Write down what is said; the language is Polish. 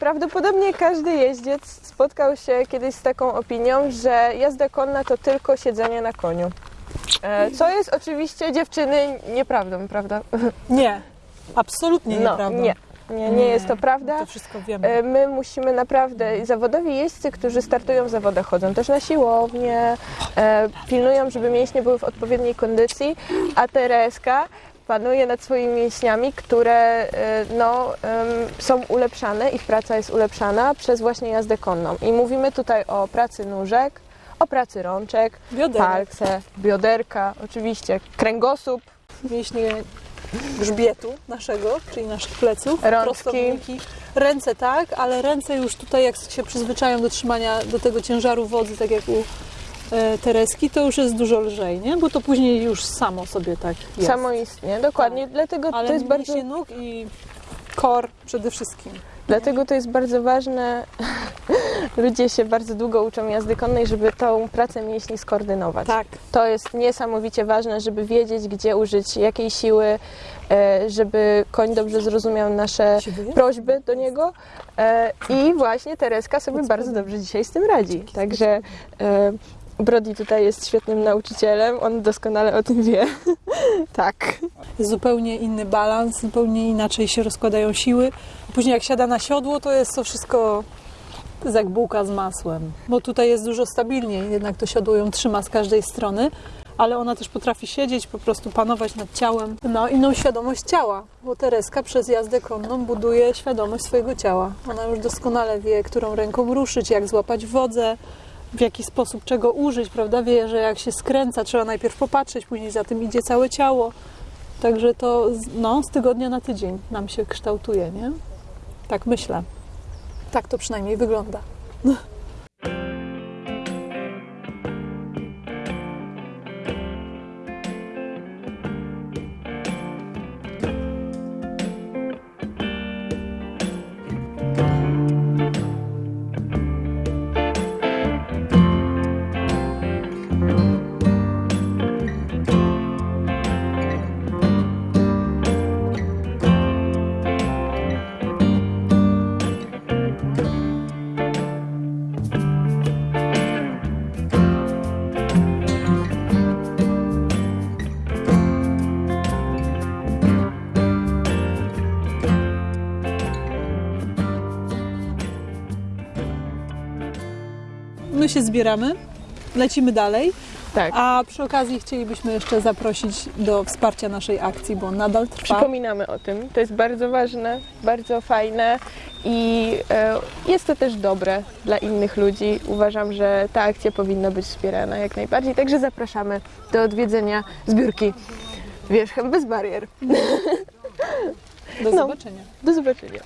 Prawdopodobnie każdy jeździec spotkał się kiedyś z taką opinią, że jazda konna to tylko siedzenie na koniu. E, Co jest oczywiście dziewczyny nieprawdą, prawda? Nie, absolutnie No, nieprawda. nie, nie, nie jest to prawda. To wszystko wiemy. E, My musimy naprawdę, zawodowi jeźdźcy, którzy startują w zawodach, chodzą też na siłownię, e, pilnują, żeby mięśnie były w odpowiedniej kondycji, a Tereska panuje nad swoimi mięśniami, które e, no, są ulepszane, ich praca jest ulepszana przez właśnie jazdę konną. I mówimy tutaj o pracy nóżek, o pracy rączek, Bioderek, palce, bioderka, oczywiście kręgosłup, mięśnie grzbietu naszego, czyli naszych pleców, Rączki. prostowniki. Ręce tak, ale ręce już tutaj jak się przyzwyczają do trzymania do tego ciężaru wodzy, tak jak u Tereski, to już jest dużo lżej, nie? Bo to później już samo sobie tak jest. samoistnie, dokładnie, dlatego ale to jest bardzo... nóg i kor przede wszystkim. Dlatego to jest bardzo ważne. Ludzie się bardzo długo uczą jazdy konnej, żeby tą pracę mięśni skoordynować. Tak. To jest niesamowicie ważne, żeby wiedzieć, gdzie użyć jakiej siły, e, żeby koń dobrze zrozumiał nasze prośby do niego. E, I właśnie Tereska sobie bardzo dobrze dzisiaj z tym radzi. Także e, Brody tutaj jest świetnym nauczycielem, on doskonale o tym wie. tak. Zupełnie inny balans, zupełnie inaczej się rozkładają siły. Później jak siada na siodło, to jest to wszystko jak bułka z masłem. Bo tutaj jest dużo stabilniej, jednak to siodło ją trzyma z każdej strony, ale ona też potrafi siedzieć, po prostu panować nad ciałem. No, inną świadomość ciała, bo Tereska przez jazdę konną buduje świadomość swojego ciała. Ona już doskonale wie, którą ręką ruszyć, jak złapać wodzę, w jaki sposób czego użyć, prawda? Wie, że jak się skręca, trzeba najpierw popatrzeć, później za tym idzie całe ciało. Także to no, z tygodnia na tydzień nam się kształtuje, nie? Tak myślę. Tak to przynajmniej wygląda. My się zbieramy, lecimy dalej, Tak. a przy okazji chcielibyśmy jeszcze zaprosić do wsparcia naszej akcji, bo nadal trwa. Przypominamy o tym. To jest bardzo ważne, bardzo fajne i e, jest to też dobre dla innych ludzi. Uważam, że ta akcja powinna być wspierana jak najbardziej. Także zapraszamy do odwiedzenia zbiórki Wierzchem bez barier. Do no. zobaczenia. Do zobaczenia.